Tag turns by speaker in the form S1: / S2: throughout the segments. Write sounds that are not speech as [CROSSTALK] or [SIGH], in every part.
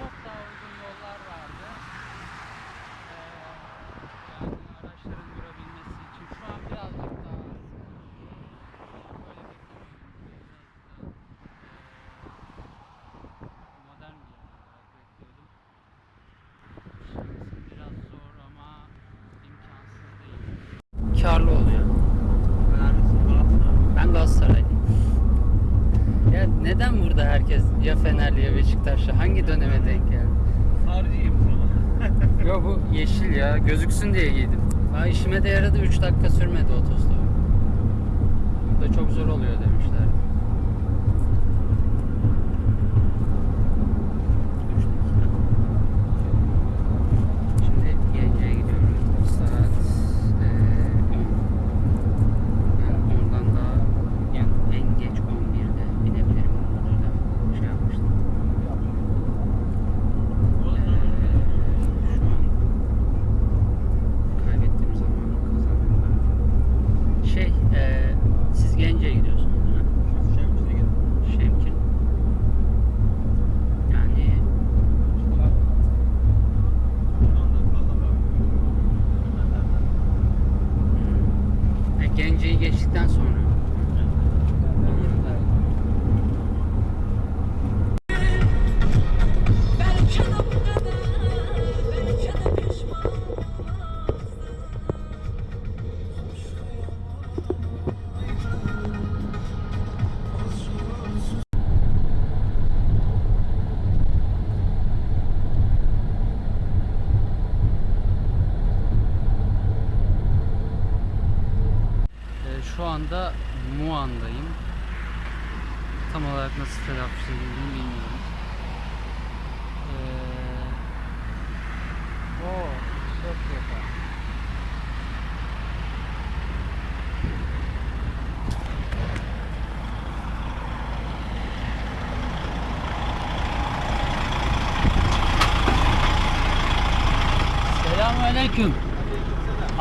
S1: on. Neden burada herkes ya Fenerli ya Beşiktaşlı? Hangi döneme denk geldi?
S2: Harcıyım sana. [LAUGHS]
S1: Yo bu yeşil ya. Gözüksün diye giydim. Ha işime de yaradı. 3 dakika sürmedi otostop. Burada çok zor oluyor demişler.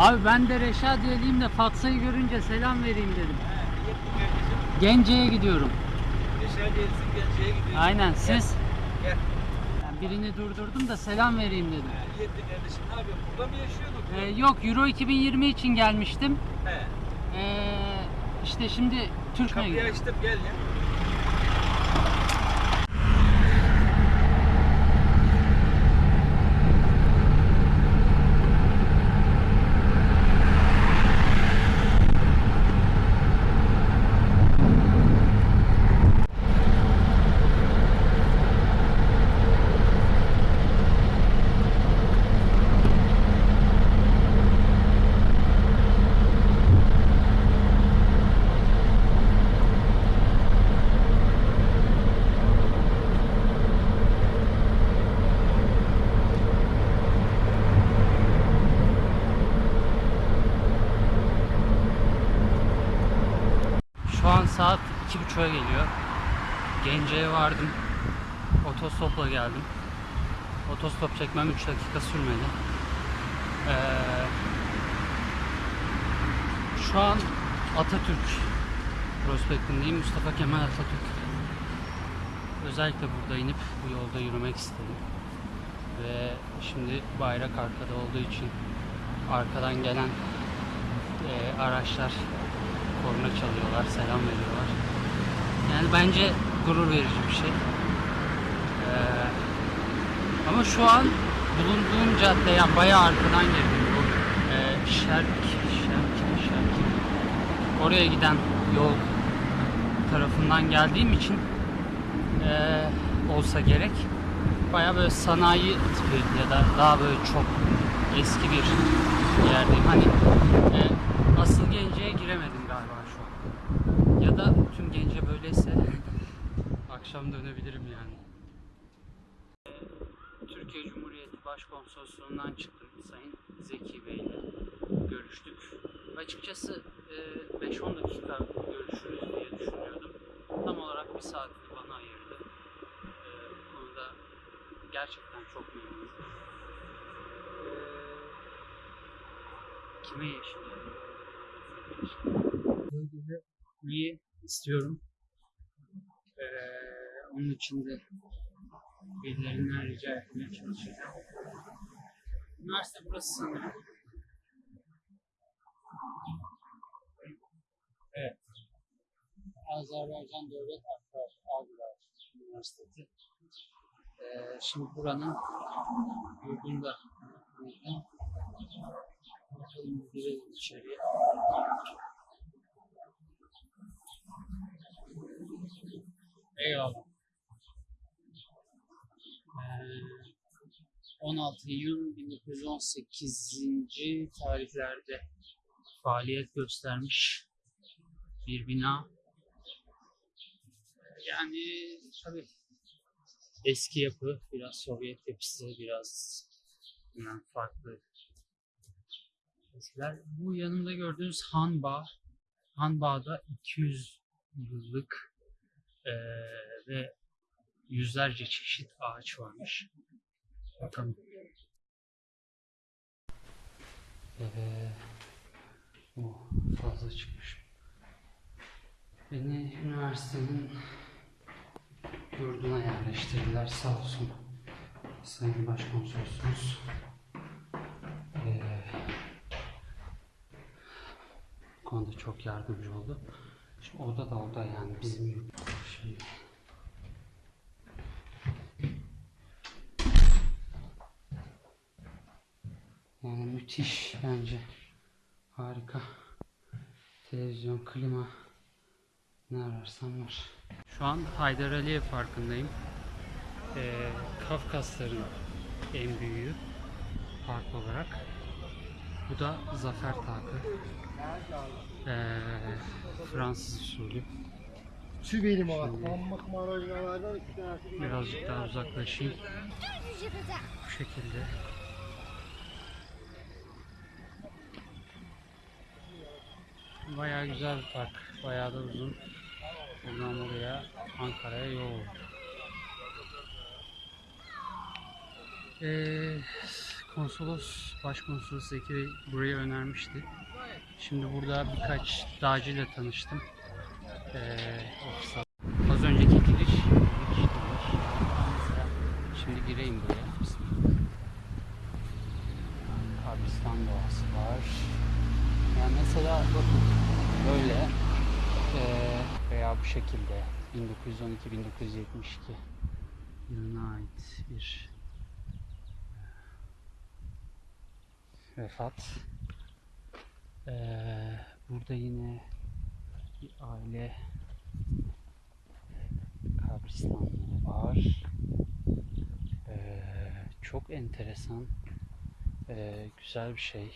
S1: Abi ben de Reşadiye'liyim de Fatsa'yı görünce selam vereyim dedim. Gence'ye gidiyorum.
S2: Yaşar gelsin Gence'ye gidiyorsun.
S1: Aynen siz?
S2: Gel.
S1: Ben birini durdurdum da selam vereyim dedim.
S2: Yetti kardeşim ne yapıyorsun? Burada mı yaşıyorduk?
S1: Ee, yok Euro 2020 için gelmiştim.
S2: He.
S1: Ee, işte şimdi
S2: Kapıyı
S1: gidiyorum.
S2: açtım gel ya.
S1: Şu an saat 2.30'a geliyor. Gence'ye vardım. Otostopla geldim. Otostop çekmem 3 dakika sürmedi. Ee, şu an Atatürk prospektindeyim. Mustafa Kemal Atatürk. Özellikle burada inip bu yolda yürümek istedim. Ve şimdi bayrak arkada olduğu için arkadan gelen e, araçlar korna çalıyorlar, selam veriyorlar. Yani bence gurur verici bir şey. Ama şu an bulunduğum cadde yani bayağı arkadan girdim bu e, Şerk, Şerk, Şerk. Oraya giden yol tarafından geldiğim için e, olsa gerek bayağı böyle sanayi tipi ya da daha böyle çok eski bir yerdeyim. Hani e, asıl Gence'ye giremedim galiba şu an. Ya da tüm Gence böyleyse [LAUGHS] akşam dönebilirim yani. Türkiye Cumhuriyeti Başkonsolosluğundan çıktım Sayın Zeki Bey ile görüştük. Açıkçası e, 5-10 dakika görüşürüz diye düşünüyordum. Tam olarak bir saatini bana ayırdı. E, bu konuda gerçekten çok memnunum. E, kime yeşil? İyi istiyorum. Onun için de birilerinden rica etmeye çalışacağım. Üniversite burası sanırım. Evet. Azerbaycan Devlet Akrar Agrar Üniversitesi. Ee, şimdi buranın yurdunda buldum. Bakalım girelim içeriye. Eyvallah. Ee, 16 Eylül 1918. tarihlerde faaliyet göstermiş bir bina. Yani tabii eski yapı, biraz Sovyet yapısı, biraz bilmem, farklı eskiler. Bu yanında gördüğünüz Hanbağ, Hanbağ'da 200 yıllık eee, ve yüzlerce çeşit ağaç varmış. Bakalım. Ee, o fazla çıkmış. Beni üniversitenin yurduna yerleştirdiler sağ olsun. Sayın Başkonsolosumuz. Ee, konuda çok yardımcı oldu. Şimdi oda da oda yani bizim yurt. Şimdi Yani müthiş bence. Harika. Televizyon, klima ne ararsan var. Şu an Haydar Aliyev Parkı'ndayım. Ee, Kafkasların en büyüğü park olarak. Bu da Zafer Takı. Ee, Fransız usulü.
S3: Tanesi.
S1: Birazcık daha uzaklaşayım. Bu şekilde. Bayağı güzel bir park. Bayağı da uzun. Buradan buraya Ankara'ya yol. Ee, konsolos, başkonsolos Zeki Bey burayı önermişti. Şimdi burada birkaç dağcıyla tanıştım. Ee, ofis Az önceki giriş, Şimdi gireyim buraya. Bismillah. Kabristan doğası var. Yani mesela bakın böyle eee, veya bu şekilde 1912-1972 yılına ait bir vefat. Eee, burada yine bir aile kabristanlığı var. Ee, çok enteresan, ee, güzel bir şey.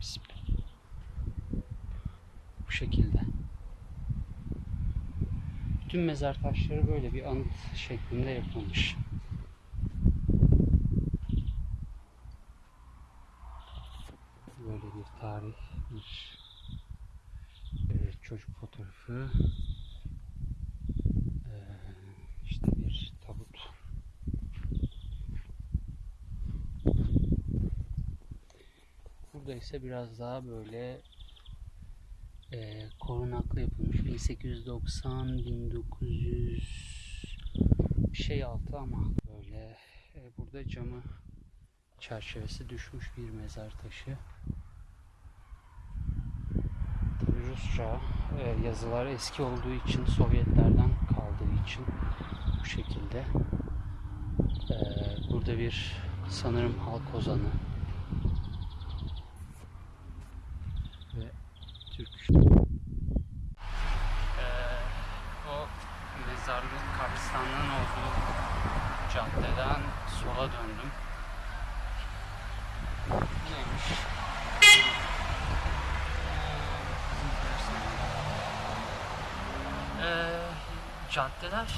S1: Biz bu şekilde. Bütün mezar taşları böyle bir anıt şeklinde yapılmış. Böyle bir tarih, bir çocuk fotoğrafı. Ee, işte bir tabut. Burada ise biraz daha böyle e, korunaklı yapılmış. 1890 1900 bir şey altı ama böyle e, burada camı çerçevesi düşmüş bir mezar taşı. Rusça e, yazılar eski olduğu için Sovyetlerden kaldığı için bu şekilde. E, burada bir sanırım halk ozanı ve Türk. E, o mezarlığın kabristanlığın olduğu caddeden sola döndüm. Neymiş? Ee, caddeler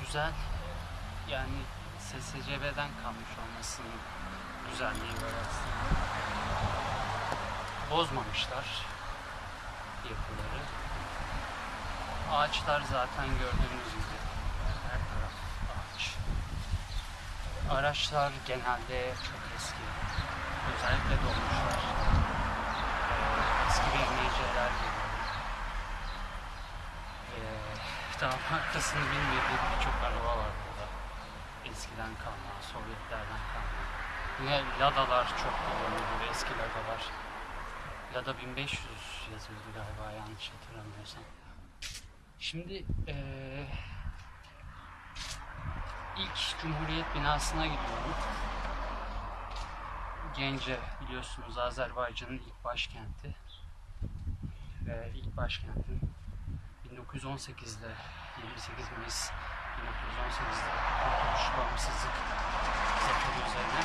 S1: güzel. Yani SSCB'den kalmış olmasının güzelliği var aslında. Bozmamışlar yapıları. Ağaçlar zaten gördüğünüz gibi her taraf ağaç. Araçlar genelde çok eski. Özellikle dolmuşlar. Ee, eski binmeyiciler geliyor. Ee, [LAUGHS] daha markasını bilmediğim birçok araba var burada. Eskiden kalma, Sovyetlerden kalma. Yine Lada'lar çok kullanılıyor, eski Lada'lar. Lada 1500 yazıyordu galiba yanlış hatırlamıyorsam. Şimdi eee ilk Cumhuriyet binasına gidiyorum. Gence biliyorsunuz Azerbaycan'ın ilk başkenti. Ve ilk başkentin 1918'de 28 Mayıs 1918'de Kurtuluş Bağımsızlık Zaferi üzerine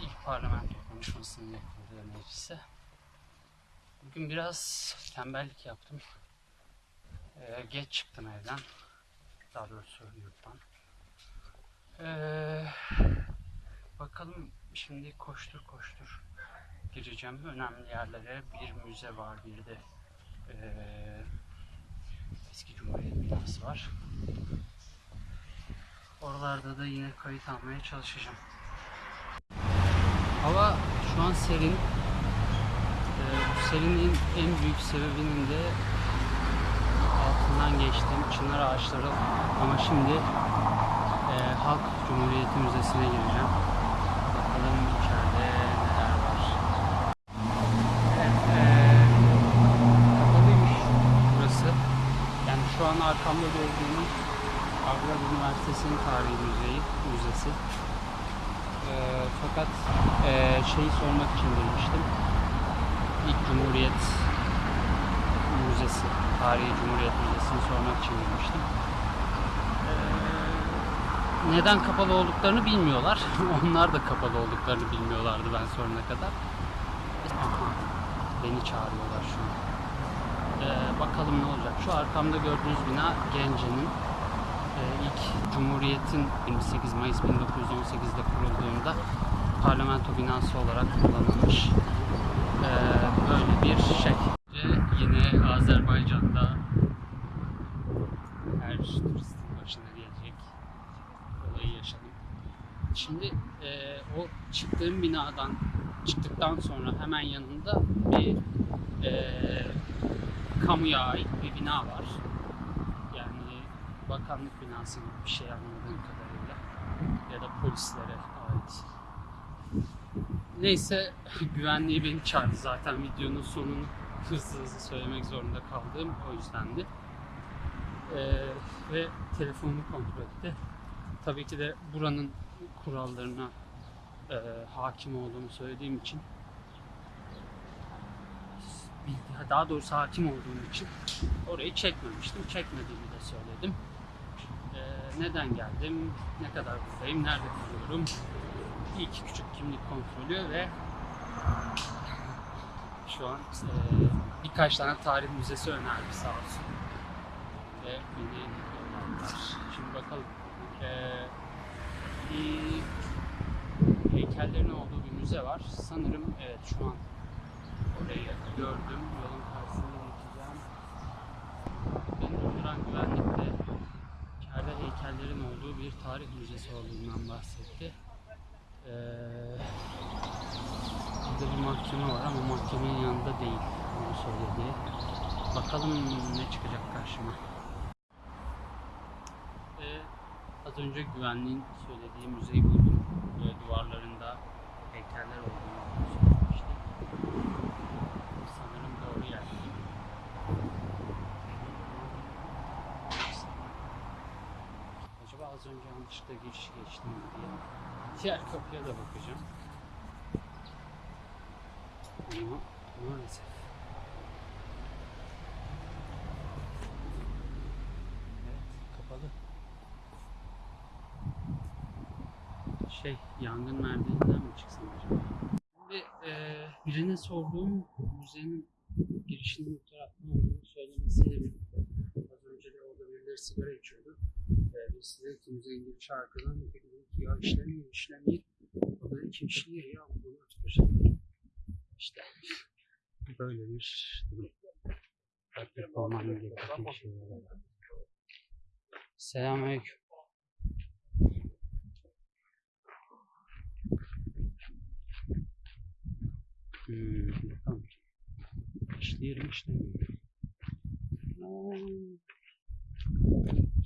S1: ilk parlamento konuşmasını yapıldığı meclise. Bugün biraz tembellik yaptım. Ee, geç çıktım evden. Daha doğrusu yurttan. Ee, bakalım şimdi koştur koştur gireceğim önemli yerlere. Bir müze var, bir de eee, eski Cumhuriyet binası var. Oralarda da yine kayıt almaya çalışacağım. Hava şu an serin. Eee, bu serinin en büyük sebebinin de altından geçtiğim çınar ağaçları ama şimdi eee, Halk Cumhuriyeti Müzesi'ne gireceğim. Bakalım içeride neler var. Evet, eee, kapalıymış burası. Yani şu an arkamda gördüğünüz Harvard Üniversitesi'nin tarihi müzeyi, müzesi. Eee, fakat eee, şeyi sormak için girmiştim. İlk Cumhuriyet Müzesi, Tarihi Cumhuriyet Müzesi'ni sormak için girmiştim. Eee, neden kapalı olduklarını bilmiyorlar. [LAUGHS] Onlar da kapalı olduklarını bilmiyorlardı ben sorana kadar. Beni çağırıyorlar şu an. Ee, bakalım ne olacak. Şu arkamda gördüğünüz bina Gence'nin e, ilk Cumhuriyet'in 28 Mayıs 1918'de kurulduğunda parlamento binası olarak kullanılmış ee, böyle bir şey. Ve yine Azerbaycan'da her turistin başına gelecek olayı yaşadım. Şimdi e, o çıktığım binadan çıktıktan sonra hemen yanında bir e, kamuya ait bir bina var. Bakanlık binası gibi bir şey anladığım kadarıyla. Ya da polislere ait. Neyse [LAUGHS] güvenliği beni çağırdı zaten videonun sonunu hızlı hızlı söylemek zorunda kaldığım o yüzdendi. Ee, ve telefonumu kontrol etti. Tabii ki de buranın kurallarına e, hakim olduğumu söylediğim için daha doğrusu hakim olduğum için orayı çekmemiştim. Çekmediğimi de söyledim. Neden geldim, ne kadar buradayım, nerede kalıyorum, iki küçük kimlik kontrolü ve şu an e, birkaç tane tarih müzesi önerdi sağ olsun. Ve beni yolladılar. Şimdi bakalım. E, bir heykellerin olduğu bir müze var. Sanırım evet şu an orayı gördüm. Yolun karşısında geçeceğim. Beni durduran güvenlik de içeride heykellerin olduğu bir tarih müzesi olduğundan bahsetti. Ee, burada bir mahkeme var ama mahkemenin yanında değil. Onu söyledi. Bakalım ne çıkacak karşıma. Ee, Az önce güvenliğin söylediği müzeyi buldum. Böyle duvarlarında heykeller olduğunu söylemişti. Sanırım doğru yer. Acaba az önce yanlışlıkla giriş geçtim diye. Diğer kapıya da bakacağım. Ama maalesef. Evet, kapalı. şey yangın merdiveninden mi çıksam acaba? Şimdi e, birine sorduğum müzenin girişinin bu taraftan olduğunu söylemesiyle birlikte az önce de orada birileri sigara içiyordu. Size ki müzenin girişi arkadan dedi ki ya işlemiyor işlemiyor. O dedi ki işliyor ya bunu tutacaklar. İşte böyle bir durum. Takdir olmam gerektiği şeyler. Selamünaleyküm. Hmm, bakalım. İşleyelim işlemiyor. Aa,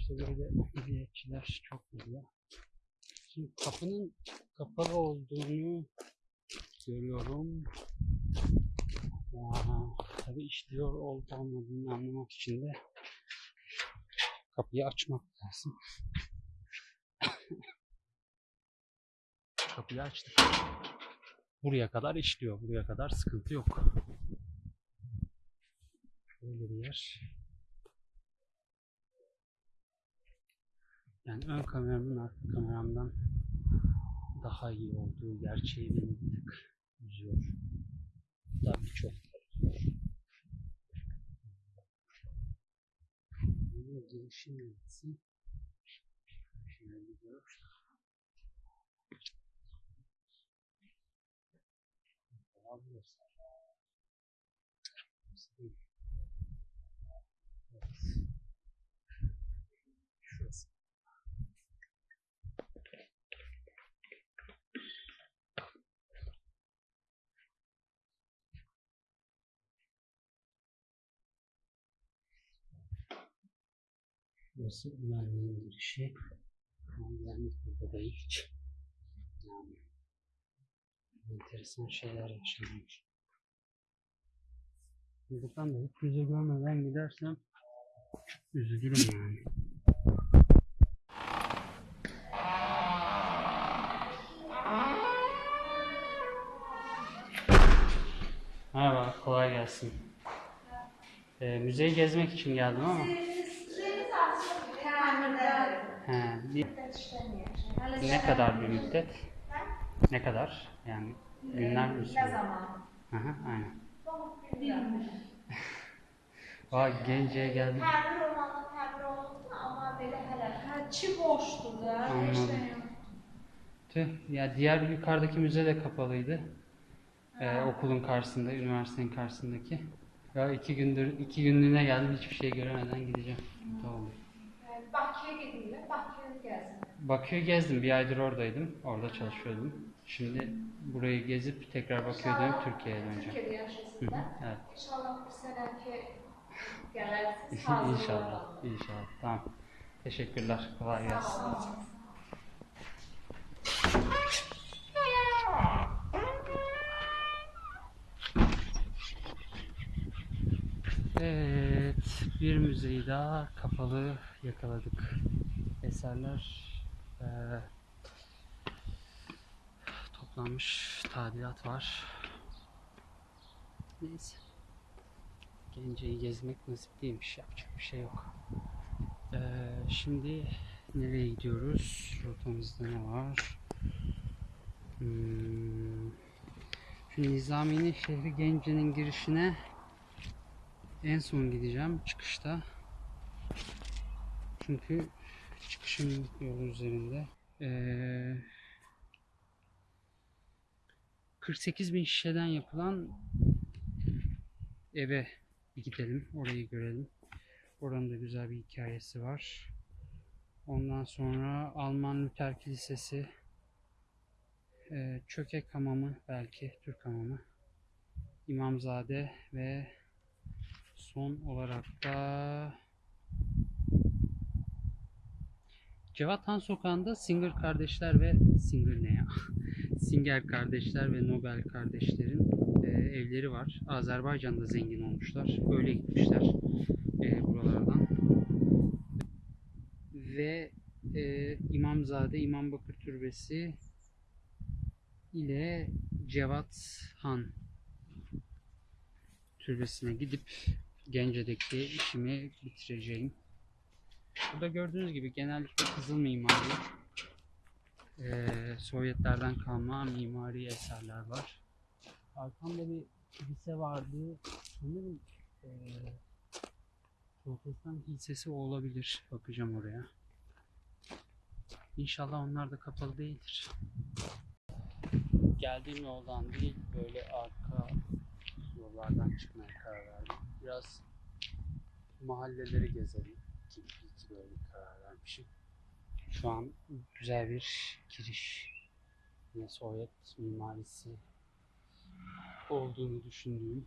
S1: İşte böyle hizmetçiler çok güzel. Şimdi kapının kapalı olduğunu görüyorum. Aa, tabii işliyor olup olmadığını anlamak için de kapıyı açmak lazım. kapıyı açtık. Buraya kadar işliyor. Buraya kadar sıkıntı yok. Şöyle bir yer. Yani ön kameramın arka kameramdan daha iyi olduğu gerçeği beni bir tık üzüyor. Daha birçok girişi neresi? Şöyle gidiyor. Daha Burası güvenliğin girişi. Güvenlik burada değil hiç. Yani enteresan şeyler yaşanmış. Buradan da hiç yüze görmeden gidersem üzülürüm yani. Merhaba, kolay gelsin. Ee, müzeyi gezmek için geldim ama. He, bir- ne kadar bir müddet? Ne kadar? Yani günler mi
S4: Ne zaman?
S1: Hı hı, aynen. Vay Gence'ye geldim.
S4: Təmir olanı təmir olundu, amma belə hələ hərçi boşdur da.
S1: Anladım.
S4: işləyir.
S1: Tüh, ya diğer yukarıdaki müze de kapalıydı. Ee, okulun karşısında, üniversitenin karşısındaki. Ya iki gündür, iki günlüğüne geldim hiçbir şey göremeden gideceğim. Tamam.
S4: Yəni, Bakıya gedirlər, Bakıya gəzin.
S1: Bakü'yü gezdim, bir aydır oradaydım, orada çalışıyordum. Şimdi burayı gezip tekrar Bakü'ye dönüp Türkiye'ye döneceğim.
S4: Yaşasın
S1: hı,
S4: da.
S1: evet.
S4: İnşallah bu sənəki gələrsiniz, hazır
S1: inşallah, inşallah. Tamam. Teşekkürler, kolay gelsin. Evet, bir müzeyi daha kapalı yakaladık. Eserler eee, toplanmış, tadilat var. Neyse. Gence'yi gezmek nasip değilmiş, yapacak bir şey yok. Eee, şimdi nereye gidiyoruz? Rotamızda ne var? Hmm. Şu Nizami'nin şehri Gence'nin girişine en son gideceğim çıkışta. Çünkü çıkışın yolu üzerinde. Ee, 48 bin şişeden yapılan eve bir gidelim. Orayı görelim. Oranın da güzel bir hikayesi var. Ondan sonra Alman Luther Kilisesi, ee, Çökek Hamamı belki, Türk Hamamı, İmamzade ve Son olarak da Cevat Han Sokağı'nda Singer kardeşler ve Singer ne ya? [LAUGHS] Singer kardeşler ve Nobel kardeşlerin e, evleri var. Azerbaycan'da zengin olmuşlar. Öyle gitmişler e, buralardan. Ve e, İmamzade İmam Bakır Türbesi ile Cevat Han türbesine gidip Gence'deki işimi bitireceğim. Burada gördüğünüz gibi genellikle kızıl mimari, eee, Sovyetlerden kalma mimari eserler var. Arkamda bir kilise vardı. Sanırım eee Protestan kilisesi olabilir. Bakacağım oraya. İnşallah onlar da kapalı değildir. Geldiğim yoldan değil, böyle arka yollardan çıkmaya karar verdim. Biraz mahalleleri gezelim. İyi ki böyle karar vermişim. Şu an güzel bir giriş. Yine Sovyet mimarisi olduğunu düşündüğüm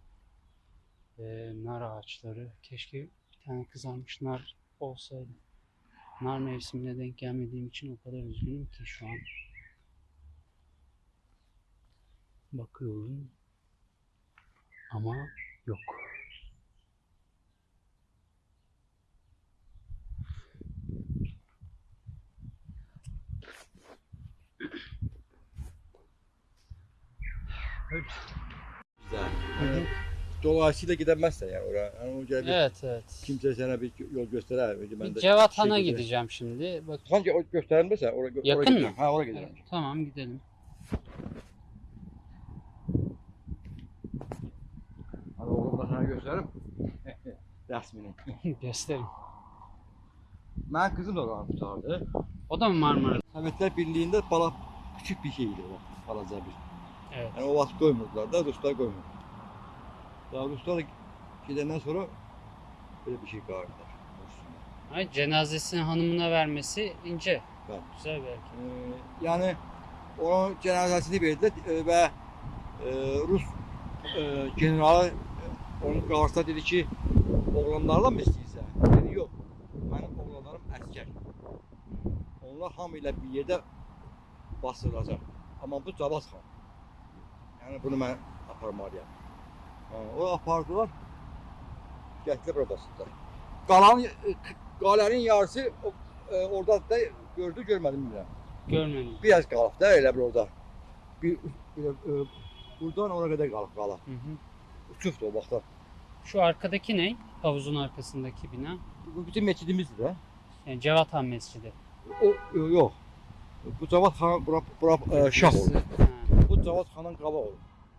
S1: ve nar ağaçları. Keşke bir tane kızarmış nar olsaydı. Nar mevsimine denk gelmediğim için o kadar üzgünüm ki şu an. Bakıyorum ama yok. Evet.
S2: Güzel.
S1: Evet.
S5: dolayısıyla gidemezsen yani oraya. Yani o bir
S1: Evet evet.
S5: kimse sana bir yol gösterer. Ben
S1: Bir
S5: de
S1: Cevat Han'a
S5: şey
S1: gideceğim şimdi. Bak
S5: Sanki o gösterilmezse oraya, oraya
S1: Yakın mı?
S5: gidelim. Ha oraya gidelim.
S1: tamam gidelim.
S5: Hani oğlum da sana gösteririm. [LAUGHS] Resmini. [LAUGHS]
S1: Gösterin.
S5: Ben kızım da oranı tutardı.
S1: O da mı Marmara?
S5: Sovetler Birliği'nde bala küçük bir şeydi o. Balaca bir.
S1: Evet.
S5: Yani o vaxt koymurdular da Ruslar koymurdu. Daha Ruslar gidenden sonra böyle bir şey çağırdılar.
S1: Ay, cenazesini hanımına vermesi ince.
S5: Evet.
S1: Güzel hareket.
S5: Ee, yani onun cenazesini verdiler e, ve e, Rus e, generalı e, onun karşısında dedi ki oğlanlarla mı istəyirsən? Dedi yok. Benim oğlanlarım asker. Onlar hamıyla bir yerde basılacak. Ama bu Cavaz xan. Yani bunu ben aparmalıyam. O apardılar. Gətirib bura basdılar. Qalan e, qalenin yarısı o, e, orada da gördü görmedim bilmirəm.
S1: Görmedim.
S5: Biraz qalıb da elə bir orada. Bir, bir e, buradan oraya kadar qalıb qalıb.
S1: Hı hı.
S5: Uçubdu o vaxtlar.
S1: Şu arkadaki ne? Havuzun arkasındaki bina.
S5: Bu bizim meçidimizdir də.
S1: Yani Cevat Han Mescidi.
S5: O e, yox. Bu Cavad xan bura, bura e, şah oldu. Cavad xanın qaba oldu.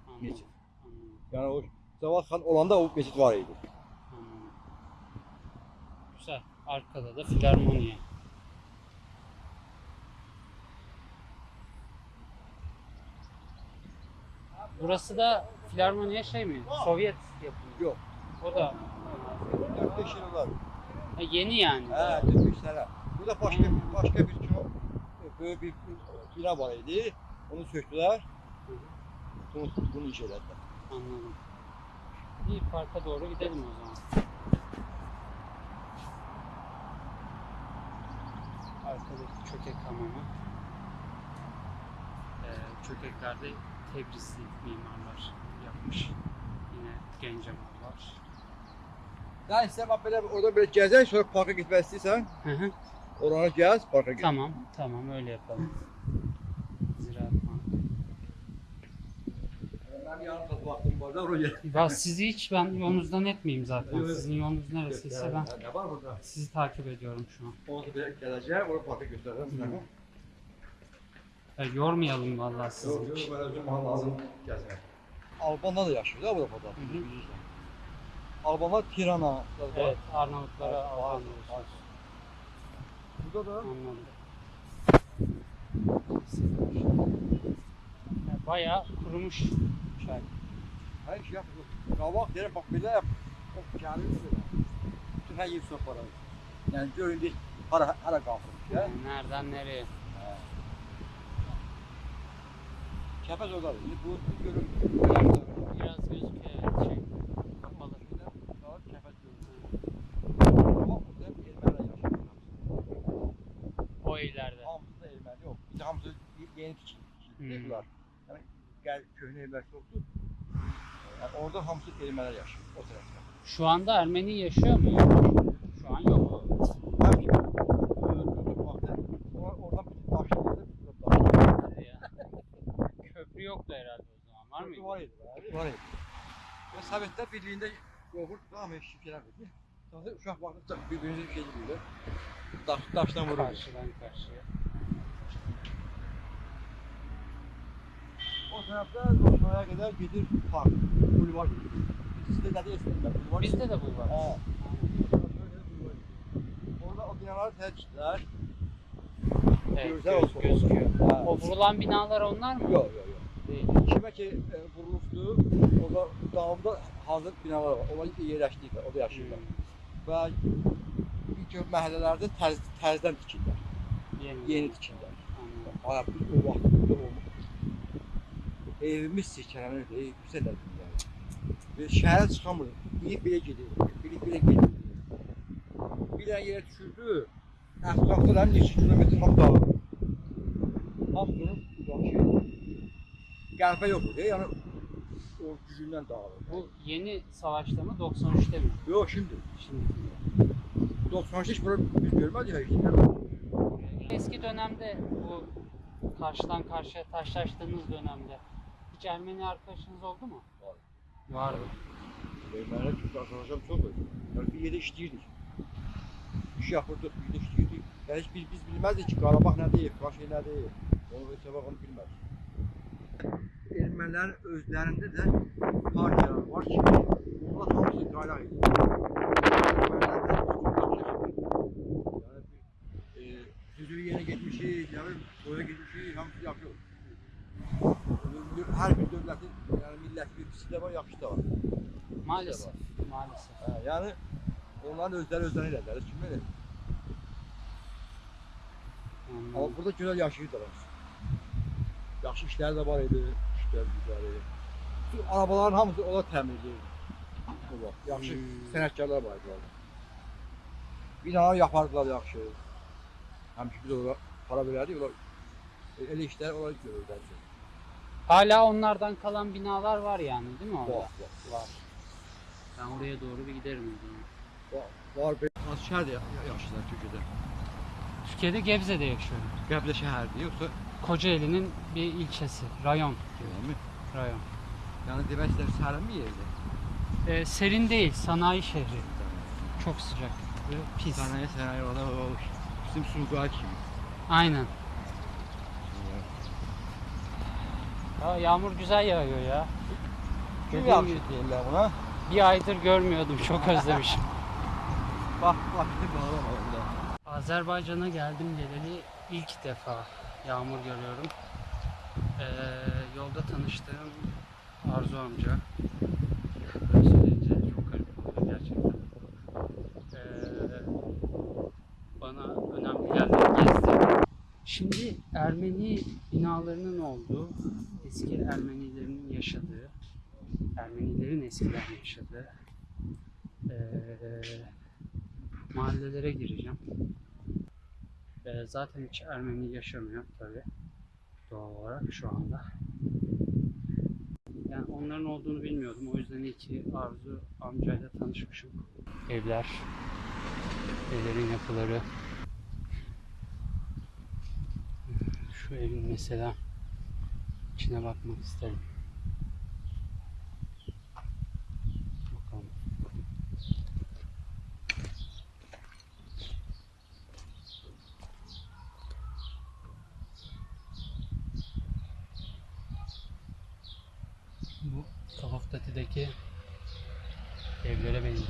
S1: anladım.
S5: Mescid.
S1: Anladım.
S5: Yəni o Cavad xan olanda o meçid var idi.
S1: Anladım. Güzel. Arkada da filarmoniye. Burası da filarmoniye şey mi? Sovyet yapımı.
S5: Yok.
S1: O da
S5: 4-5 yıl var.
S1: ha, yeni yani.
S5: Hə, 4-5 sənə. Burada başqa başqa bir kino e, böyük bir bina var idi. Onu söktülər. Bunu, bunu elədilər.
S1: Anladım. İyi parka doğru gidelim o zaman. Arkadaki çökek hamamı. Ee, çökeklerde Tebrizli mimarlar yapmış. Yine Gencemallar.
S5: Sən istəyirəm bax belə orada belə gəzək, sonra parka getmək istəyirsən,
S1: Hı hı.
S5: orana gəz, parka get.
S1: tamam, tamam öyle yapalım.
S5: Oraya gəl.
S1: Ya sizi hiç ben yolunuzdan etmeyeyim zaten.
S5: Evet.
S1: Sizin yolunuz neresiyse ben
S5: Ne var burada?
S1: sizi takip ediyorum şu an.
S5: Onu da gələcək, oraya parka sənə.
S1: Ya, yormayalım vallahi sizi.
S5: Yox, yox, mən özüm bana lazım gəzmək. Albanlar da yaşayır da Avropada.
S1: hı.
S5: Albanlar Tirana.
S1: Evet, Arnavutlara
S5: var. Burada da
S1: Anladım. Ya, Bayağı kurumuş çay.
S5: her şey yapıyor. Qabaq deyirəm, bax belə yap. O gəlir belə. Bütün hər yer soparar. Yəni görün deyir, hara hara qalxırmış ya.
S1: Yani nereden nereye?
S5: Kəpəz ordadır. İndi bu görün.
S1: Biraz gözüküyor şey. Kapalı.
S5: Kəpəz görün. Bax burada ermənilər yaşayır.
S1: O ileride.
S5: Hamısı da erməni yox. Bir də hamısı yeni tikildi.
S1: Hmm.
S5: Gəl köhnə evlər çoxdur. Yəni orada hamısı ermənilər yaşayır o tərəfdə.
S1: Şu anda Ermeni yaşıyor mu? Şu an yok.
S5: Vaxtı. Or- Oradan.
S1: Köprü yoktu herhalde o zaman. Var mıydı?
S5: Var idi. Var idi. Və Sovetlər Birliyində yoxur, hamı şifrələr idi. Sonra uşaq vaxtı bir-birini şey edirlər. Daş, daşdan vurur.
S1: Karşıdan karşıya.
S5: O tərəfdə Rosmaya qədər gedir park, bulvar. Sizdə nədə istəyirlər? Bulvar
S1: Bizde de bu var.
S5: Hə. Orada o binaları tərkidlər.
S1: Evet, göz,
S5: olsun.
S1: gözüküyor.
S5: Hə.
S1: O vurulan binalar onlar mı?
S5: Yox, yox, yox.
S1: Değil.
S5: Kimə ki e, vurulubdu, orada dağımda hazır binalar var. Onlar yerləşdiklər, orada yaşayırlar. Və bir çox məhəllələrdə tərz, tərzdən tikirlər,
S1: Yeni.
S5: yeni tikirlər.
S1: Anladım.
S5: Ay, biz o olmuş. Evimiz sirkələnirdi, ey, güzel yani. Ve şəhərə çıxamırdı. Biri belə gedir, biri belə gedir. Bir dənə yerə düşürdü, ətrafdan neçə kilometr ham dağılır. Hamısının uzaşı. Qəlbə yoxdur, yəni o gücündən dağılır.
S1: Bu yeni savaşta mı 93'te mi?
S5: Yox, şimdi.
S1: Şimdi.
S5: 93 hiç bunu biz görmədik ya, işte.
S1: Eski dönemde bu karşıdan karşıya taşlaştığınız dönemde hiç Ermeni arkadaşınız oldu mu?
S5: Var.
S1: Vardı.
S5: Ermənilər çünki arkadaşlarım çoxdur. Yəni bir yerdə işləyirdik. İş yapırdıq, bir yerdə işləyirdik. Yəni heç biz, biz bilməzdik ki, Qarabağ nədir, Qaşqay nədir. Onu heç sabah onu bilmədik. Ermənilərin özlərində də partiyalar var ki, onlar hamısı qayraq idi. Yaxşı yaşayır. Yəni bir e, düzülü yerə getmişik, yəni boya getmişik, hamısı yaxşı. Hər bir dövlətin, yəni millətin bir də var, yaxşı da var.
S1: Maalesef. Maalesef.
S5: Hə, yəni onların özləri özləri elədilər, kim elə?
S1: Anladım.
S5: Amma burada gözəl yaşayırdılar. Yaxşı işləri də var idi, işlər güzəli. Şu arabaların hamısı onlar təmir edirdi. Bu vaxt yaxşı
S1: Hmm.
S5: sənətkarlar var idi orada. Binalar yapardılar yaxşı. Həmişə biz ora para verərdik, onlar e, elə işlər onlar görürdülər.
S1: Hala onlardan kalan binalar var yani değil mi orada?
S5: Var, var.
S1: Var. Ben oraya doğru bir giderim o zaman.
S5: Var, var bir az şəhərdə ya- yaşayırlar Türkiyədə.
S1: Türkiye'de Gebze'de yaşıyorum.
S5: Qəblə şəhərdir, yoxsa
S1: Kocaeli'nin bir ilçesi. Rayon.
S5: deyilmi?
S1: Rayon.
S5: Yəni demək istəyirəm sərin bir yerdir.
S1: Ee, serin değil. Sanayi şehri. Çok sıcak. Ve pis.
S5: Sanayi sanayi orada o bizim Sumqayıt kimi.
S1: Aynen. Ya yağmur güzel yağıyor ya.
S5: Yaxşı
S1: gibi,
S5: deyirlər buna?
S1: bir aydır görmüyordum. Çok [LAUGHS] özlemişim.
S5: Bax, bir bağlama.
S1: Azerbaycan'a geldim geleli ilk defa yağmur görüyorum. Ee, yolda tanıştığım Arzu amca. Böyle söyleyince çok garip oluyor gerçekten. Ee, bana önemli yerleri gezdi. Şimdi Ermeni binalarının olduğu, eski Ermenilerin yaşadığı, Ermenilerin eskiden yaşadığı ee, mahallelere gireceğim. Ee, zaten hiç Ermeni yaşamıyor tabi doğal olarak şu anda. Yani onların olduğunu bilmiyordum. O yüzden iyi Arzu amcayla tanışmışım. Evler, evlerin yapıları. Şu evin mesela içine bakmak isterim. Bakalım. Bu Kafaftatı'daki evlere benziyor.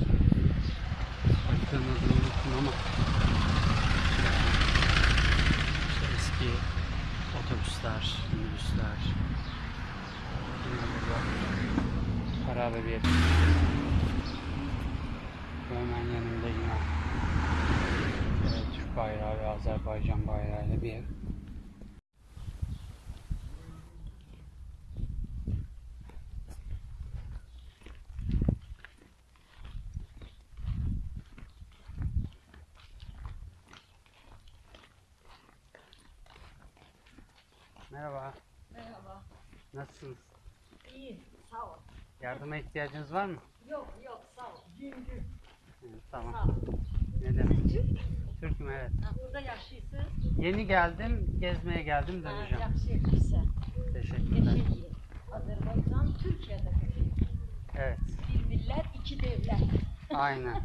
S1: Haritanın adını unuttum ama işte eski otobüsler, minibüsler yine burada harabe bir. Hemen yanında yine Türk bayrağı ve Azerbaycan bayrağıyla bir ev. Merhaba,
S4: Merhaba.
S1: nasılsınız?
S4: İyi, sağ ol.
S1: Yardıma ihtiyacınız var mı?
S4: Yok yok sağ ol.
S1: Evet, tamam.
S4: Sağ ol.
S1: Ne demek? Türk'üm evet.
S4: Ha, burada yaşıyorsun.
S1: Yeni geldim, gezmeye geldim
S4: Ha,
S1: döneceğim.
S4: yaxşı etmişsən.
S1: Teşekkürler.
S4: Yaşayın. Azərbaycan Türkiyədə yaşayır.
S1: Evet,
S4: Bir millət, iki devlet.
S1: aynen. [LAUGHS]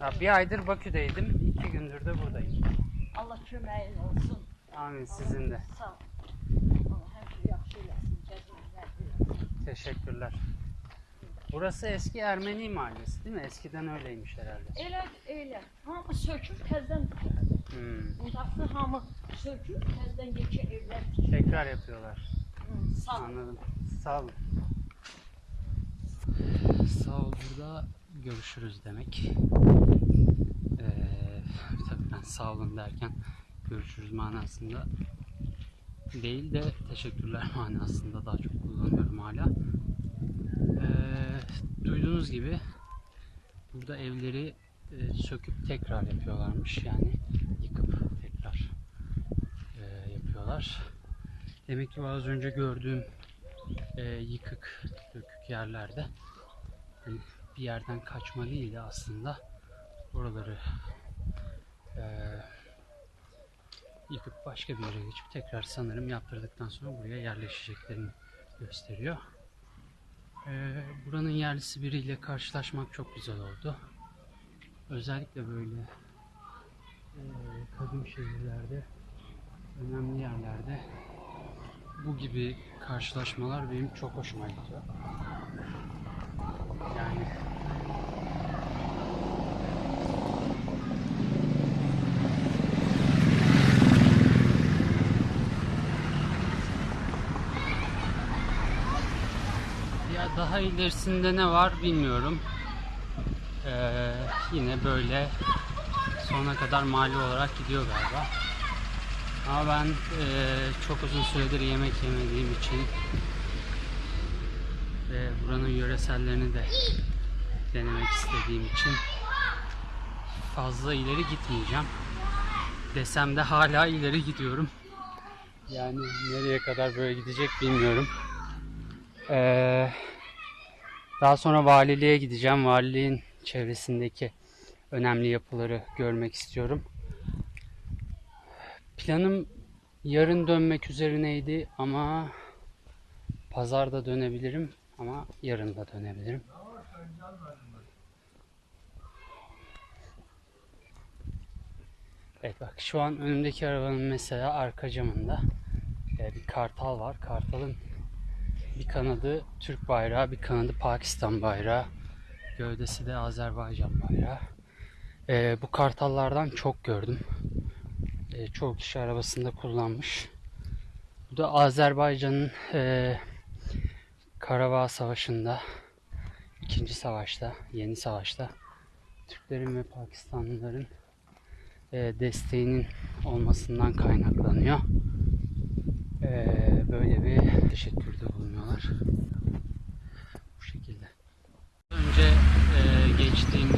S4: Allah
S1: Ya bir aydır Bakü'deydim, iki gündür de buradayım.
S4: Allah köməyin olsun.
S1: Amin sizin de.
S4: Sağ ol. Allah həmişə yaxşı eləsin, gəzməklər.
S1: Teşekkürler. Burası eski Ermeni mahallesi değil mi? Eskiden öyleymiş herhalde.
S4: Elə, elə. Hamı söküb təzədən
S1: Hmm.
S4: Budaqsı hamı söküb təzədən yekə evlər tikir.
S1: Tekrar yapıyorlar.
S4: Hı, Sağ ol.
S1: Anladım. Sağ olun. Sağ ol burada görüşürüz demek. Ee, tabii ben sağ olun derken görüşürüz manasında değil de teşekkürler [LAUGHS] manasında daha çok kullanıyorum hala. Ee, duyduğunuz gibi burada evleri e, söküp tekrar yapıyorlarmış yani yıkıp tekrar e, yapıyorlar. Demek ki az önce gördüğüm e, yıkık, dökük yerlerde hani bir yerden kaçma değil de aslında oraları e, yıkıp başka bir yere geçip tekrar sanırım yaptırdıktan sonra buraya yerleşeceklerini gösteriyor. Ee, buranın yerlisi biriyle karşılaşmak çok güzel oldu. Özellikle böyle e, kadim şehirlerde, önemli yerlerde bu gibi karşılaşmalar benim çok hoşuma gidiyor. Yani Ya daha ilerisinde ne var bilmiyorum. Ee, yine böyle sona kadar mali olarak gidiyor galiba. Ama ben eee, çok uzun süredir yemek yemediğim için ve buranın yöresellerini de denemek istediğim için fazla ileri gitmeyeceğim. Desem de hala ileri gidiyorum. Yani nereye kadar böyle gidecek bilmiyorum. Ee, daha sonra valiliğe gideceğim. Valiliğin çevresindeki önemli yapıları görmek istiyorum. Planım yarın dönmek üzerineydi ama pazarda dönebilirim ama yarın da dönebilirim. Evet bak şu an önümdeki arabanın mesela arka camında e, bir kartal var. Kartalın bir kanadı Türk bayrağı, bir kanadı Pakistan bayrağı. Gövdesi de Azerbaycan bayrağı. E, bu kartallardan çok gördüm. E, çoğu kişi arabasında kullanmış. Bu da Azerbaycan'ın e, Karabağ Savaşı'nda, ikinci savaşta, yeni savaşta Türklerin ve Pakistanlıların e, desteğinin olmasından kaynaklanıyor. E, böyle bir teşekkürde bulunuyorlar. Bu şekilde. Önce e, geçtiğim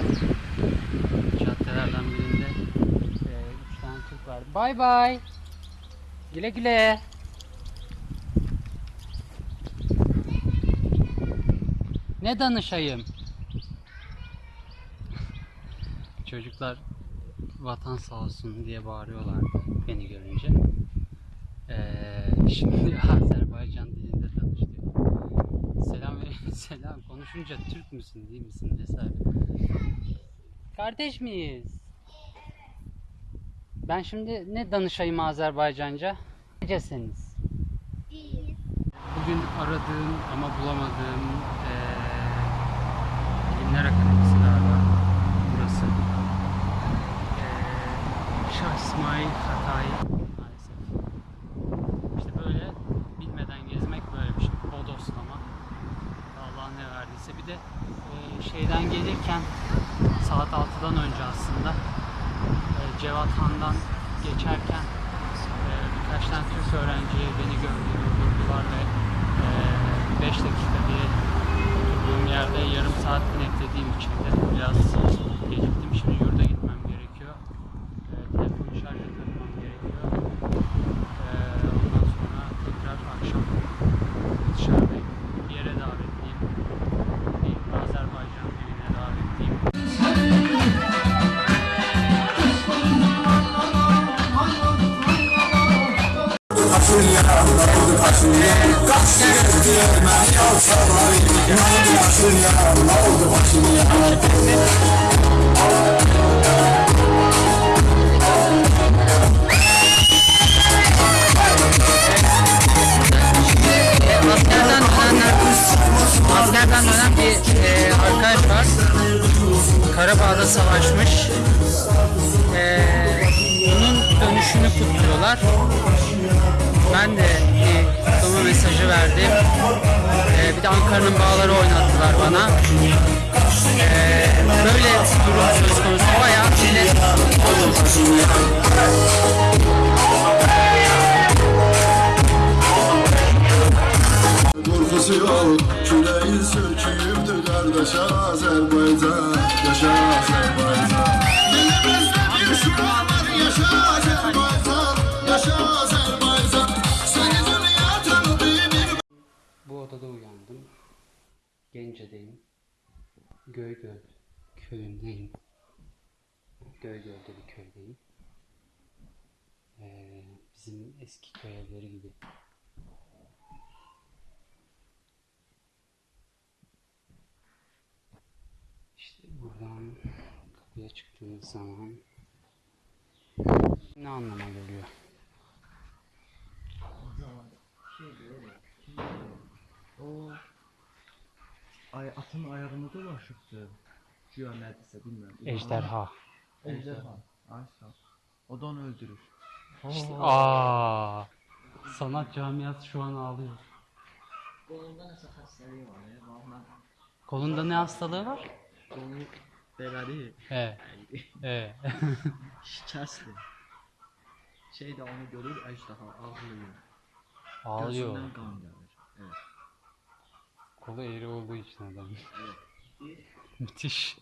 S1: caddelerden birinde e, üç tane Türk vardı. Bay bay. Güle güle. Ne danışayım? [LAUGHS] Çocuklar vatan sağ olsun diye bağırıyorlardı beni görünce. Ee, şimdi [LAUGHS] Azerbaycan dilinde tanıştık. Selam ve selam konuşunca Türk müsün değil misin vesaire. Kardeş miyiz? Ben şimdi ne danışayım Azerbaycanca? Necesiniz? Bugün aradığım ama bulamadığım eee Bilimler Akademisi galiba burası. Eee Şah İsmail Hatay maalesef. İşte böyle bilmeden gezmek böyle bir şey. Bodoslama. Allah ne verdiyse. Bir de eee, şeyden gelirken saat 6'dan önce aslında e, Cevat Han'dan geçerken e, birkaç tane Türk öğrenci beni gördü, durdurdular ve 5 dakika diye oturduğum yerde yarım saat beklediğim için de biraz geciktim. Şimdi yurda askerden dönen bir e, var. Karabağ'da savaşmış. E, bunun dönüşünü kutluyorlar. Ben de kutlama mesajı verdim. E, bir de Ankara'nın bağları oynattılar bana. E, böyle durum söz konusu. Bayağı millet
S6: Korkusu yok Küreğin söküyüptü kardeş Azerbaycan Yaşa Azerbaycan Dilimizde bir şura var Yaşa Azerbaycan Yaşa Azerbaycan
S1: Malatya'da uyandım. Gence'deyim. Göygöl köyündeyim. Göygöl'de bir köydeyim. Ee, bizim eski köy gibi. İşte buradan kapıya çıktığınız zaman ne anlama geliyor?
S7: Ay atın ayağında dolaşıbdı. Güya nədirsə bilmirəm.
S1: Ejderha.
S7: Ejderha. Ay sağ. ol. O da onu öldürür.
S1: İşte, aa, sanat camiası şu an ağlıyor.
S7: Qolunda nəsə xəstəliyi var ya. Vallahi
S1: Kolunda ne hastalığı var?
S7: qolu belədi.
S1: He. He. [LAUGHS]
S7: Şikəstdir. Şey də onu görür, ejderha ağlayır.
S1: Ağlıyor.
S7: Gözündən qan gəlir. Evet.
S1: Kolu eğri olduğu için adam. Müthiş.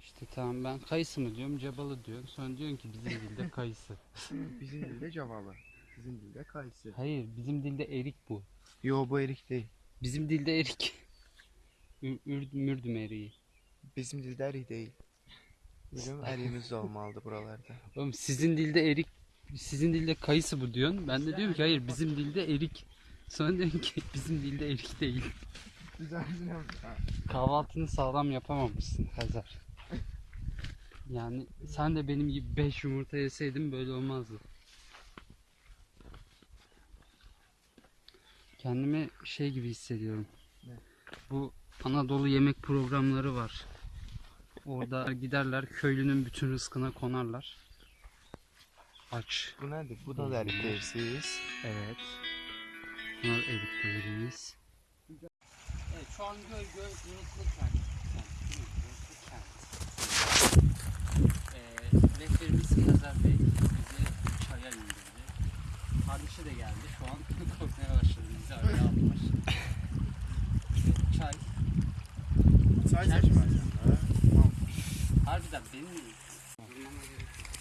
S1: İşte tamam ben kayısı mı diyorum, cebalı diyorum. Sonra diyorsun ki bizim dilde kayısı. [LAUGHS]
S8: Bizim dilde cavalı. Bizim dilde kayısı.
S1: Hayır, bizim dilde erik bu.
S8: Yo bu erik değil.
S1: Bizim dilde erik. Ür, ür- mürdüm eriği.
S8: Bizim dilde erik değil. Bizim erimiz de olmalıdır buralarda. [LAUGHS]
S1: Oğlum sizin dilde erik, sizin dilde kayısı bu diyorsun. Ben de diyorum ki hayır bizim dilde erik. Sonra diyorsun ki bizim dilde erik değil. Kahvaltını sağlam yapamamışsın Hazar. Yani sen de benim gibi 5 yumurta yeseydin böyle olmazdı. Kendimi şey gibi hissediyorum. Bu Anadolu yemek programları var. Orada giderler köylünün bütün rızkına konarlar. Aç.
S8: Bu nedir? Bu da erik değilsiz.
S1: Evet. Bunlar erikleriyiz. Şu an göl göl Unutlu Kent. Unutlu Kent. Ee, rehberimiz Hazar Bey bizi çaya indirdi. Kardeşi de geldi. Şu an [LAUGHS] korkmaya başladı. Bizi araya almış. Çay.
S8: Çay
S1: İçer
S8: seçmez.
S1: misin? Harbiden benim mi? Durmama gerek yok.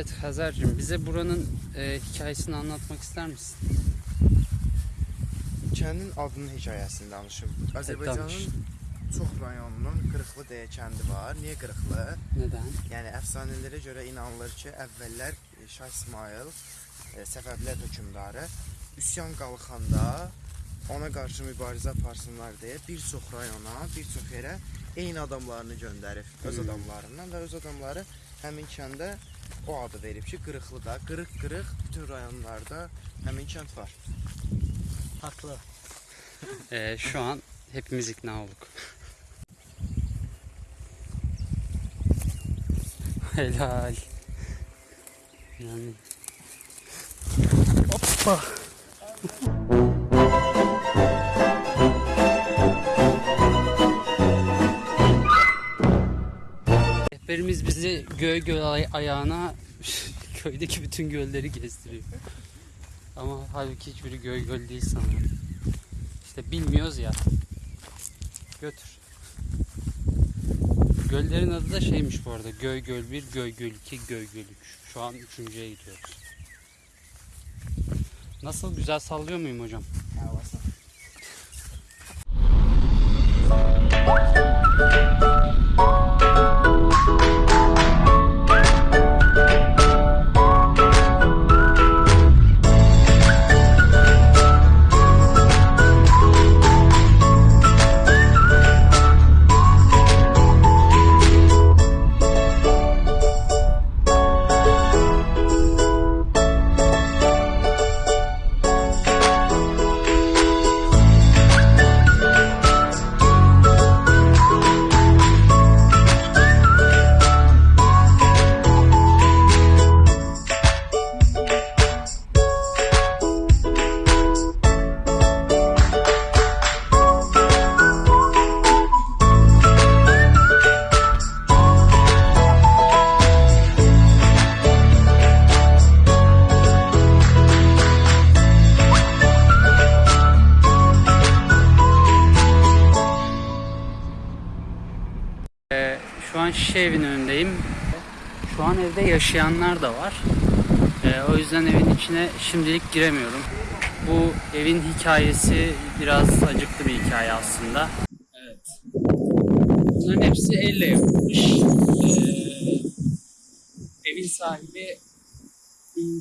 S1: Evet Hazar'cığım bize buranın e, hikayesini anlatmak ister misin?
S8: Kəndin adının hekayəsini danışım. Azərbaycanın çox rayonunun Qırıqlı deyə kəndi var. Niyə Qırıqlı?
S1: Neden?
S8: Yəni əfsanələrə görə inanılır ki, əvvəllər e, Şah İsmayıl e, Səfəvilər hökmdarı üsyan qalxanda ona qarşı mübarizə aparsınlar deyə bir çox rayona, bir çox yerə eyni adamlarını göndərib, öz
S1: Hmm.
S8: adamlarından və öz adamları həmin kəndə o adı verib ki, Qırıqlıda, qırıq-qırıq bütün rayonlarda həmin kənd var.
S7: Haqlı. [LAUGHS]
S1: E, şu an hepimiz ikna olduk. Helal. Yani Hoppa. Rehberimiz bizi göl göl ayağına [LAUGHS] köydeki bütün gölleri gezdiriyor. Ama halbuki hiçbiri göl göl değil sanırım. İşte bilmiyoruz ya. Götür. Göllerin adı da şeymiş bu arada. Göl göl 1, göl göl 2, göl göl 3. Şu an üçüncüye gidiyoruz. Nasıl güzel sallıyor muyum hocam? Havası. An şişe evin önündeyim. Şu an evde yaşayanlar da var. Ee, o yüzden evin içine şimdilik giremiyorum. Bu evin hikayesi biraz acıklı bir hikaye aslında. Evet. Bunların hepsi elle yapılmış. Ee, evin sahibi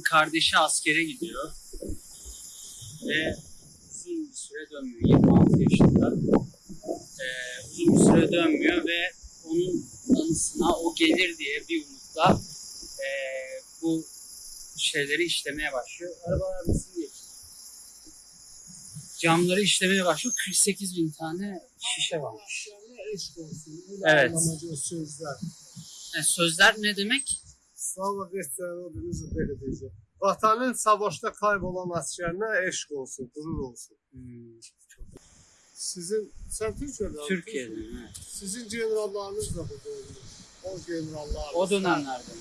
S1: kardeşi askere gidiyor. Ve uzun bir süre dönmüyor. 26 yaşında. Ee, uzun bir süre dönmüyor ve onun anısına o gelir diye bir umutla ee, bu şeyleri işlemeye başlıyor. Arabalar nasıl geçti? Camları işlemeye başlıyor. 48 bin tane şişe varmış. Evet.
S3: O sözler.
S1: Yani sözler ne demek?
S3: Adınızı belə deyəcəm. Vatanın savaşda kaybolan askerinə eşq olsun, gurur olsun.
S1: Hmm,
S3: Sizin, sen Türkiye'de
S1: Türkiye'de. Evet.
S3: Sizin generallarınız da burada olmuş. O generallar.
S1: O dönemlerde?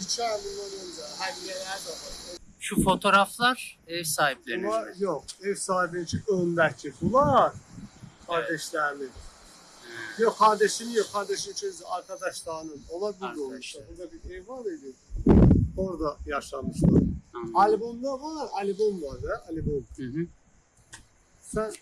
S3: İki ay bundan önce. Hədiyyələr də var.
S1: Şu fotoğraflar ev sahiplerinin.
S3: Bunlar yok. Ev sahibinin öndəki. Bunlar kardeşlerinin. Yok kardeşinin yok. Kardeşin çünkü arkadaşlarının. Onlar burada olmuşlar. Burada bir ev var idi. Orada yaşamışlar.
S1: Anladım.
S3: Albomda var. Albom var da. Albom.
S1: Hı hı.
S3: Sen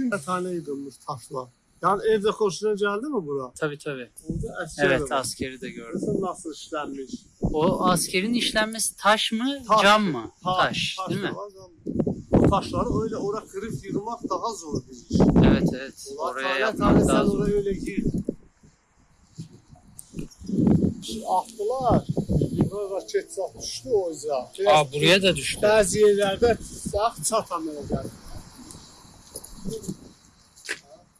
S3: tüm tane yıkılmış taşlar. Yani evde hoşuna geldi mi bura?
S1: Tabii tabii.
S3: Orada eski
S1: Evet
S3: var.
S1: askeri de gördüm.
S3: Nasıl nasıl işlenmiş?
S1: O askerin işlenmesi taş mı,
S3: Taş.
S1: cam mı?
S3: Ta-
S1: taş,
S3: taş
S1: değil mi?
S3: var. O taşları öyle oraya kırıp yırmak daha zor bir iş.
S1: Evet evet.
S3: Ulan
S1: Oraya
S3: tane
S1: yapmak
S3: tane
S1: daha
S3: sen
S1: zor.
S3: oraya öyle gir. Attılar. Böyle raket satmıştı o yüzden.
S1: Aa buraya da düştü.
S3: Bazı yerlerde sağ çatamıyorlar.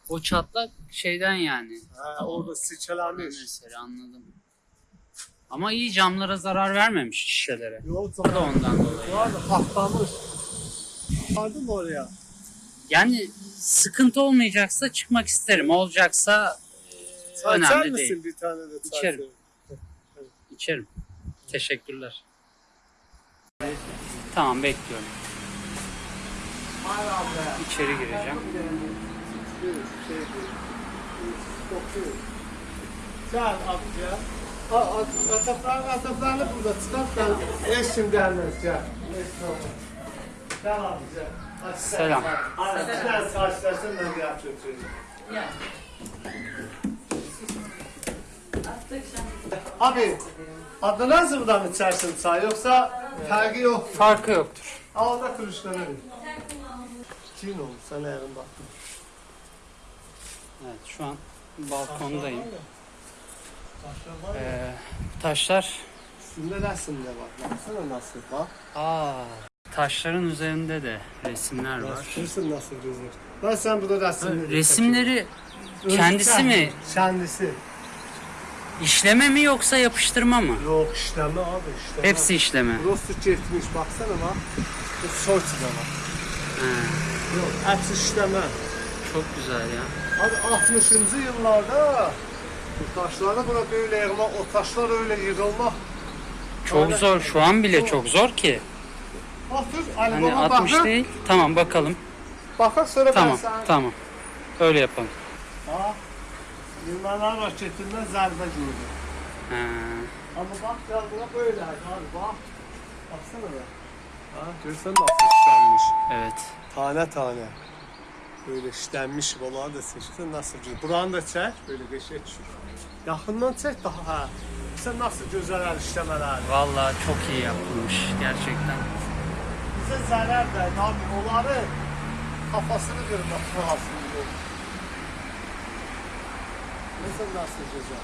S1: O çatlak şeyden yani.
S3: Ha, orada sıçramış.
S1: Mesela anladım. Ama iyi camlara zarar vermemiş şişelere. Bu da ondan dolayı.
S3: Var da patlamış. Vardı mı oraya?
S1: Yani sıkıntı olmayacaksa çıkmak isterim. Olacaksa e, önemli
S3: misin
S1: değil.
S3: bir tane de?
S1: İçerim. İçerim. Teşekkürler. Tamam bekliyorum. İçeri gireceğim.
S3: Sen amca. Asaplarını asaplarını burada çıkartsan eşim gelmez ya. Sen amca.
S1: Selam.
S3: Sen saçlarsın ben bir yapacağım Ya. Abi adınız mı da mı içersin çay yoksa ee, farkı yok?
S1: Farkı yoktur.
S3: Ağda turşulanır. 2000 olmuş sana yarın baktım.
S1: Evet şu an balkondayım. Taşlar var ya. Ee, taşlar
S3: Üstünde resim de var. Baksana nasıl bak.
S1: Aa, taşların üzerinde de resimler var.
S3: Resimsin nasıl gözüküyor. Lan sen burada resimleri...
S1: Resimleri
S3: takıyorsun.
S1: kendisi mi?
S3: Kendisi.
S1: İşleme mi yoksa yapıştırma mı?
S3: Yok işleme abi işleme.
S1: Hepsi işleme.
S3: Rostu çekmiş baksana bak. Bu soy çize bak.
S1: He.
S3: Yok hepsi işleme.
S1: çok güzel ya.
S3: Abi 60. yıllarda bu taşlarda buna böyle yığmak, o taşlar öyle yığılmak.
S1: Çok zor. Şu an bile çok zor ki.
S3: Bakır,
S1: Hani
S3: alboma
S1: 60
S3: bakır.
S1: değil. Tamam bakalım.
S3: Bakır sonra
S1: Tamam,
S3: ben sana...
S1: tamam. Öyle yapalım.
S3: Ha, Yunanlar raketinden zərbe gördü.
S1: Ha,
S3: Ama bak ya buna böyle abi bak. Baksana be. Ha, görsen nasıl işlenmiş.
S1: evet.
S3: Tane tane. Böyle işlenmiş bunları da seçtin nasıl güzel. Buranı da çek böyle geçe düşür. Yakından çek daha ha. Sen nasıl güzel işlemeler.
S1: Vallahi çok iyi yapılmış gerçekten.
S3: Bize zarar da abi onları kafasını kırmak lazım. Mesela nasıl güzel.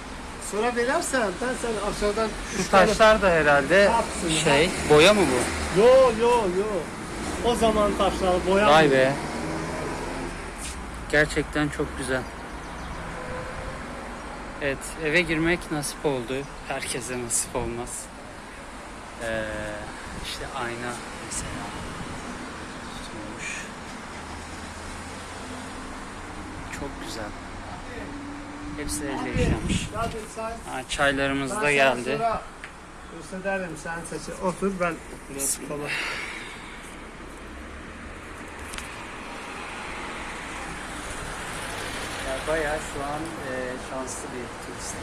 S3: Sonra verirsen ben sen aşağıdan
S1: Şu taşlar da herhalde şey, boya mı bu?
S3: Yo yo yo. O zaman taşlar boya.
S1: Vay be. Gerçekten çok güzel. Evet, eve girmek nasip oldu. Herkese nasip olmaz. Ee, işte ayna mesela tutulmuş. Çok güzel. Hepsi.
S3: Hadi sen.
S1: Ha, çaylarımız da geldi.
S3: Gösteririm sen seçe. Otur ben biraz
S1: bayağı şu an e, şanslı bir turist.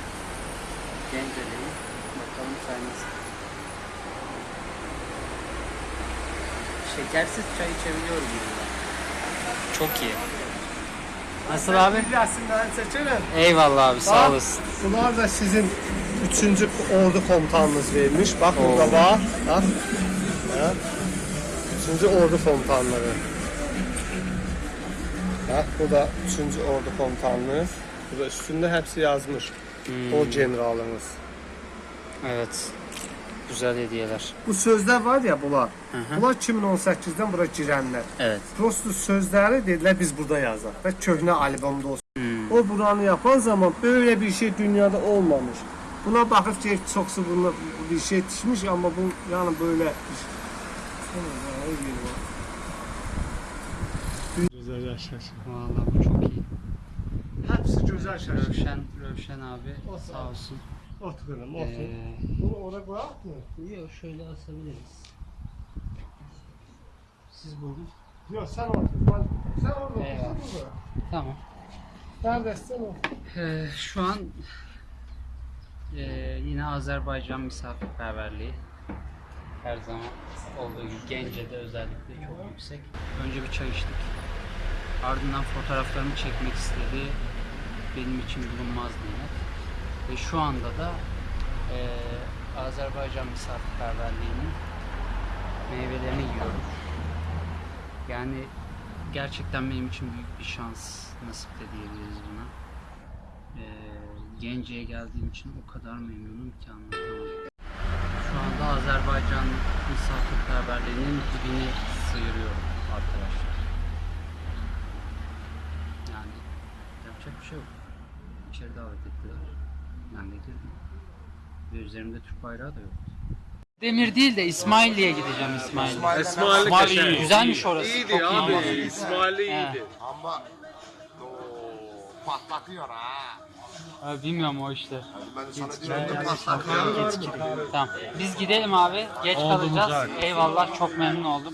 S1: Gence'deyim. Bakalım çay nasıl. Şekersiz çay içebiliyorum burada. Çok iyi. Nasıl abi?
S3: Bir resimden çekelim.
S1: Eyvallah abi sağ
S3: Bak,
S1: olasın.
S3: Bunlar da sizin 3. ordu komutanınız vermiş. Bak burada var. Bak. Ha? 3. ordu komutanları. Bak bu da 3. ordu komutanlığı. Burada üstünde hepsi yazmış.
S1: Hmm,
S3: O generalımız.
S1: evet. Güzel hediyeler.
S3: Bu sözler var ya bunlar.
S1: Hı hı.
S3: Bunlar 2018-dən bura girənlər.
S1: Evet.
S3: Prosto sözləri dedilər biz burada yazaq və köhnə albomda olsun.
S1: Hmm.
S3: O buranı yapan zaman böyle bir şey dünyada olmamış. Buna bakıp ki çoksu buna bir şey düşmüş ama bu yani böyle Güzel yaşasın.
S1: Vallahi bu çok iyi.
S3: Hepsi güzel yaşasın.
S1: Rövşen, Rövşen abi
S3: O
S1: sağ olsun.
S3: Oturalım, otur.
S1: Ee,
S3: Bunu oraya koyak mı?
S1: yok şöyle asabiliriz. Siz buyurun.
S3: Yok sen otur. Ben, sen orada otur. Sen burada.
S1: Tamam.
S3: Neredesin otur.
S1: Ee, şu an ee, yine Azerbaycan misafirperverliği her zaman olduğu gibi Gence'de özellikle çok yüksek. Önce bir çay içtik. Ardından fotoğraflarımı çekmek istedi. Benim için bulunmaz nimet. Ve şu anda da ee, Azerbaycan misafirperverliğinin meyvelerini yiyorum. Yani gerçekten benim için büyük bir şans nasip de diyebiliriz buna. Ee, Gence'ye geldiğim için o kadar memnunum ki anlatamam. Şu anda Azerbaycan misafirperverliğinin dibini sıyırıyorum arkadaşlar. Yani yapacak bir şey yok. İçeri davet ettiler. Ben de girdim. Ve üzerimde Türk bayrağı da yoktu. Demir değil de İsmailli'ye gideceğim İsmailli. İsmailli Güzelmiş orası. İyiydi Çok abi. İsmailli iyiydi.
S6: Ama o patlatıyor ha.
S1: Abi bilmiyorum o işte.
S6: Ben sana diyorum patlatıyor.
S1: Tamam. Biz gidelim abi. Geç kalacağız. Eyvallah. Çok memnun oldum.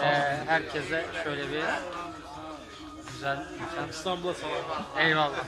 S1: Ee, herkese şöyle bir güzel İstanbul'a Eyvallah.